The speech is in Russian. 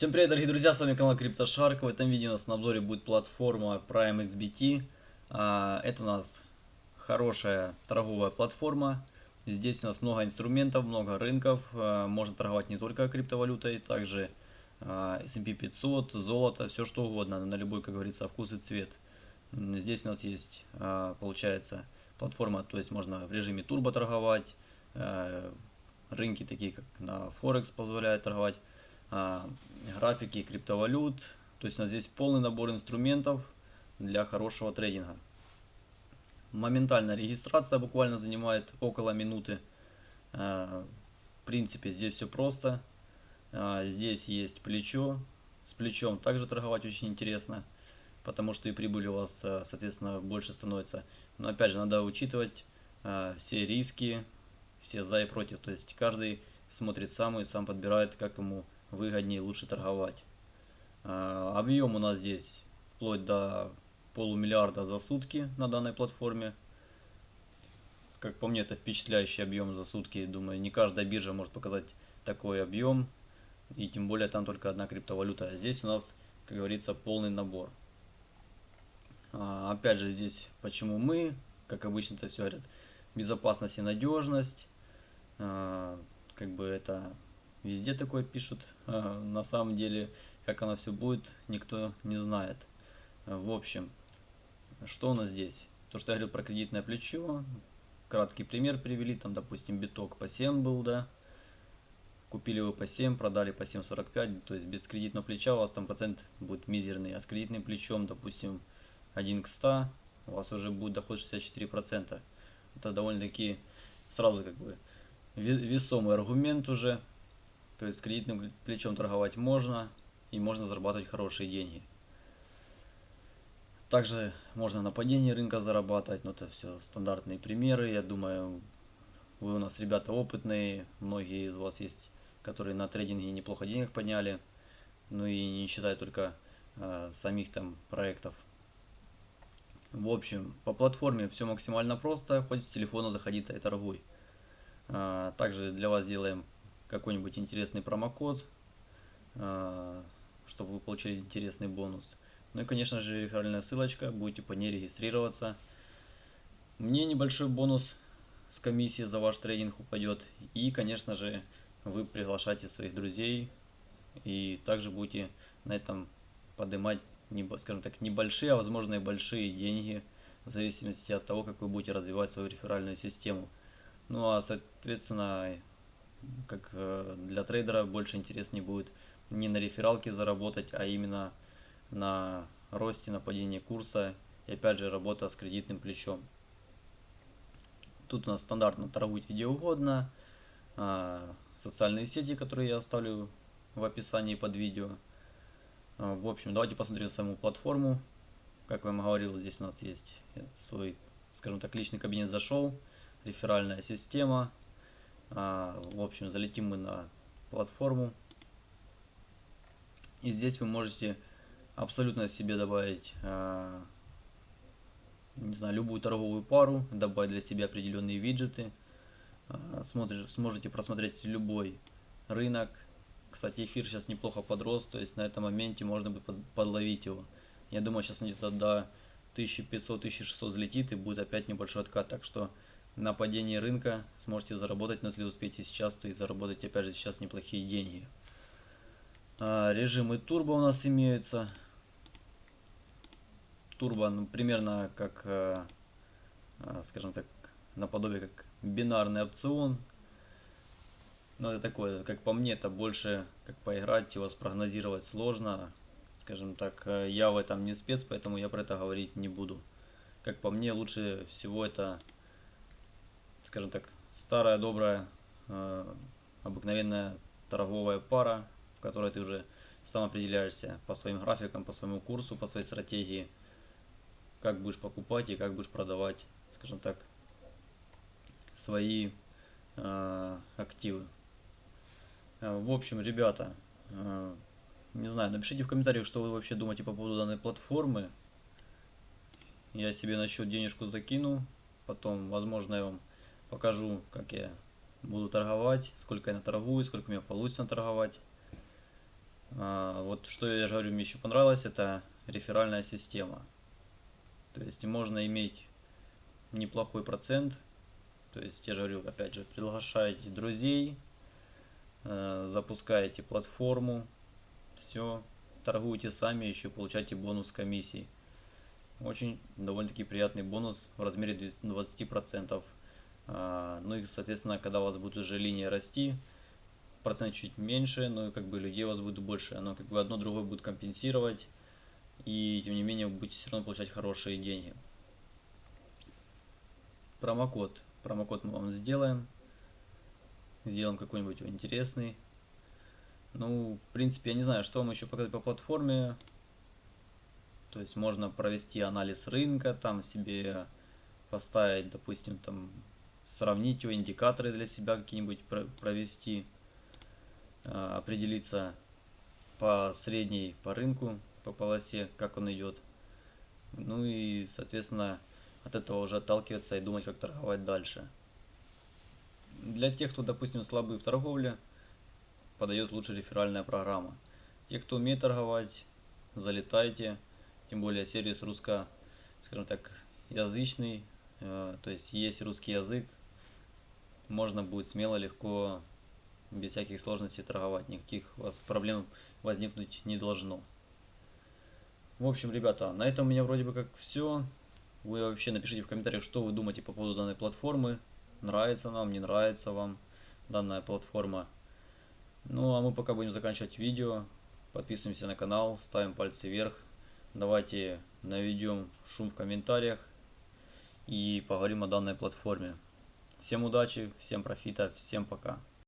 Всем привет, дорогие друзья, с вами канал CryptoShark. В этом видео у нас на обзоре будет платформа Prime XBT. А, Это у нас хорошая торговая платформа. Здесь у нас много инструментов, много рынков. А, Можно торговать не только криптовалютой, также а, S&P 500, золото, все что угодно, на любой, как говорится, вкус и цвет. Здесь у нас есть, получается, платформа, то есть можно в режиме турбо торговать. Рынки такие, как на Форекс позволяют торговать графики криптовалют. То есть у нас здесь полный набор инструментов для хорошего трейдинга. Моментальная регистрация буквально занимает около минуты. А, В принципе, здесь все просто. А, Здесь есть плечо. С плечом также торговать очень интересно, потому что и прибыль у вас, а, соответственно, больше становится. Но опять же, надо учитывать а, все риски, все за и против. То есть каждый смотрит сам и сам подбирает, как ему выгоднее лучше торговать. А, Объем у нас здесь вплоть до полумиллиарда за сутки на данной платформе. Как по мне, это впечатляющий объем за сутки. Думаю, не каждая биржа может показать такой объем. И тем более там только одна криптовалюта. А здесь у нас, как говорится, полный набор. А, Опять же, здесь почему мы, как обычно это все говорят, безопасность и надежность. А, Как бы это везде такое пишут. А, На самом деле, как оно все будет, никто не знает. А, В общем, что у нас здесь? То, что я говорил про кредитное плечо. Краткий пример привели. Там, допустим, биток по 7 был, да. Купили его по 7, продали по 7.45. То есть без кредитного плеча у вас там процент будет мизерный. А с кредитным плечом, допустим, 1 к 100, у вас уже будет доход 64%. Это довольно-таки сразу как бы ве- весомый аргумент уже. То есть с кредитным плечом торговать можно и можно зарабатывать хорошие деньги. Также можно на падении рынка зарабатывать, но это все стандартные примеры. Я думаю, вы у нас ребята опытные, многие из вас есть, которые на трейдинге неплохо денег подняли, ну и не считая только э, самих там проектов. В общем, по платформе все максимально просто, хоть с телефона заходи и торгуй. А, Также для вас сделаем какой-нибудь интересный промокод, а, чтобы вы получили интересный бонус. Ну и, конечно же, реферальная ссылочка, будете по ней регистрироваться. Мне небольшой бонус с комиссии за ваш трейдинг упадет. И, конечно же, вы приглашаете своих друзей и также будете на этом поднимать, скажем так, небольшие, а возможно и большие деньги, в зависимости от того, как вы будете развивать свою реферальную систему. Ну а соответственно, как э, для трейдера больше интереснее будет не на рефералке заработать, а именно на росте, на падении курса и опять же работа с кредитным плечом. Тут у нас стандартно торгуйте где угодно, а, социальные сети, которые я оставлю в описании под видео. А, В общем, давайте посмотрим саму платформу. Как я вам говорил, здесь у нас есть свой, скажем так, личный кабинет зашел, реферальная система. А, В общем, залетим мы на платформу. И здесь вы можете абсолютно себе добавить, а, не знаю, любую торговую пару, добавить для себя определенные виджеты. А, Смотришь, сможете просмотреть любой рынок. Кстати, эфир сейчас неплохо подрос, то есть на этом моменте можно будет под- подловить его. Я думаю, сейчас где-то до 1500-1600 взлетит и будет опять небольшой откат. Так что на падении рынка сможете заработать, но если успеете сейчас, то и заработать опять же сейчас неплохие деньги. А, Режимы турбо у нас имеются. Турбо, ну, примерно как, э, а, скажем так, наподобие как бинарный опцион. Но это такое, как по мне, это больше как поиграть, его спрогнозировать сложно. Скажем так, я в этом не спец, поэтому я про это говорить не буду. Как по мне, лучше всего это, скажем так, старая добрая э, обыкновенная торговая пара, в которой ты уже сам определяешься по своим графикам, по своему курсу, по своей стратегии, как будешь покупать и как будешь продавать, скажем так, свои э, активы. Э, В общем, ребята, э, не знаю, напишите в комментариях, что вы вообще думаете по поводу данной платформы. Я себе на счет денежку закину, потом, возможно, я вам покажу, как я буду торговать, сколько я наторгую, сколько у меня получится наторговать. А, вот что я же говорю, мне еще понравилось, это реферальная система. То есть можно иметь неплохой процент. То есть я же говорю, опять же, приглашаете друзей, э, запускаете платформу, все, торгуете сами, еще получаете бонус комиссии. Очень довольно-таки приятный бонус в размере 20%. А, ну и, соответственно, когда у вас будет уже линия расти, процент чуть меньше, но как бы людей у вас будет больше. Оно как бы одно другое будет компенсировать. И тем не менее вы будете все равно получать хорошие деньги. Промокод. Промокод мы вам сделаем. Сделаем какой-нибудь интересный. Ну, в принципе, я не знаю, что вам еще показать по платформе. То есть можно провести анализ рынка, там себе поставить, допустим, там сравнить его, индикаторы для себя какие-нибудь провести. А, определиться по средней по рынку, по полосе, как он идет. Ну и, соответственно, от этого уже отталкиваться и думать, как торговать дальше. Для тех, кто, допустим, слабый в торговле, подойдет лучше реферальная программа. Те, кто умеет торговать, залетайте. Тем более сервис русско, скажем так, язычный, э, то есть есть русский язык, можно будет смело, легко без всяких сложностей торговать, никаких у вас проблем возникнуть не должно. В общем, ребята, на этом у меня вроде бы как все. Вы вообще напишите в комментариях, что вы думаете по поводу данной платформы. Нравится нам, не нравится вам данная платформа. Ну, а мы пока будем заканчивать видео. Подписываемся на канал, ставим пальцы вверх. Давайте наведем шум в комментариях и поговорим о данной платформе. Всем удачи, всем профита, всем пока.